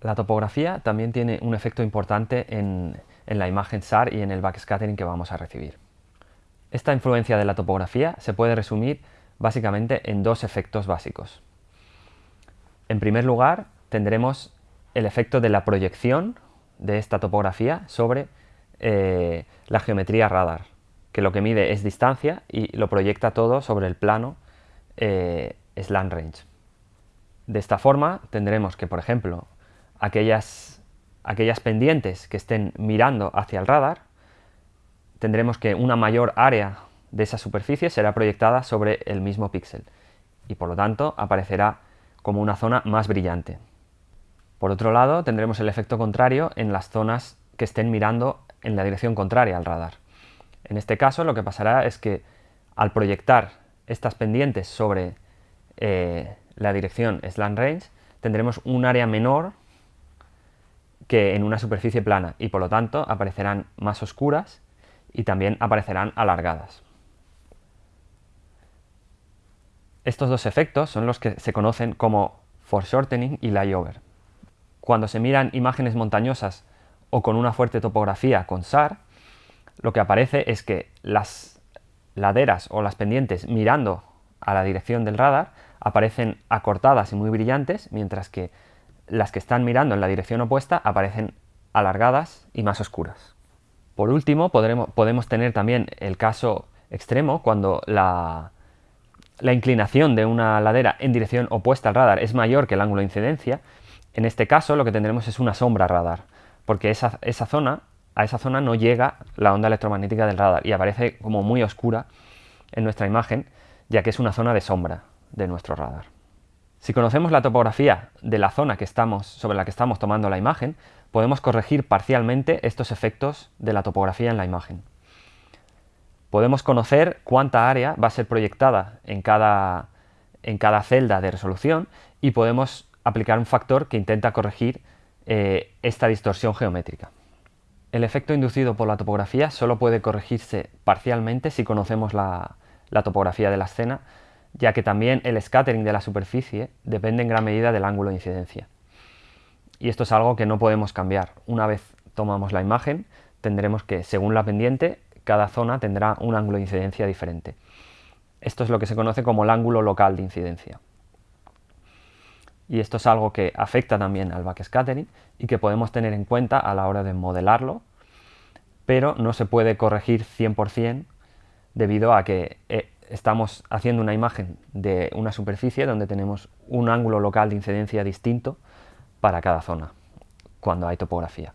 La topografía también tiene un efecto importante en, la imagen SAR y en el backscattering que vamos a recibir. Esta influencia de la topografía se puede resumir básicamente en dos efectos básicos. En primer lugar, tendremos el efecto de la proyección de esta topografía sobre eh, la geometría radar, que lo que mide es distancia y lo proyecta todo sobre el plano eh, slant range. De esta forma tendremos que, por ejemplo, aquellas, aquellas pendientes que estén mirando hacia el radar, tendremos que una mayor área de esa superficie será proyectada sobre el mismo píxel y por lo tanto aparecerá como una zona más brillante. Por otro lado, tendremos el efecto contrario en las zonas que estén mirando en la dirección contraria al radar. En este caso lo que pasará es que al proyectar estas pendientes sobre eh, la dirección slant range tendremos un área menor que en una superficie plana y por lo tanto aparecerán más oscuras y también aparecerán alargadas. Estos dos efectos son los que se conocen como foreshortening y layover. Cuando se miran imágenes montañosas o con una fuerte topografía con SAR, lo que aparece es que las laderas o las pendientes mirando a la dirección del radar aparecen acortadas y muy brillantes, mientras que las que están mirando en la dirección opuesta aparecen alargadas y más oscuras. Por último, podemos tener también el caso extremo cuando la, la inclinación de una ladera en dirección opuesta al radar es mayor que el ángulo de incidencia, en este caso lo que tendremos es una sombra radar, porque esa, esa zona, a esa zona no llega la onda electromagnética del radar y aparece como muy oscura en nuestra imagen, ya que es una zona de sombra de nuestro radar. Si conocemos la topografía de la zona sobre la que estamos tomando la imagen, podemos corregir parcialmente estos efectos de la topografía en la imagen. Podemos conocer cuánta área va a ser proyectada en cada, en cada celda de resolución y podemos aplicar un factor que intenta corregir eh, esta distorsión geométrica. El efecto inducido por la topografía solo puede corregirse parcialmente si conocemos la topografía de la escena, ya que también el scattering de la superficie depende en gran medida del ángulo de incidencia. Y esto es algo que no podemos cambiar. Una vez tomamos la imagen, tendremos que, según la pendiente, cada zona tendrá un ángulo de incidencia diferente. Esto es lo que se conoce como el ángulo local de incidencia. Y esto es algo que afecta también al backscattering y que podemos tener en cuenta a la hora de modelarlo, pero no se puede corregir 100% debido a que eh, estamos haciendo una imagen de una superficie donde tenemos un ángulo local de incidencia distinto para cada zona cuando hay topografía.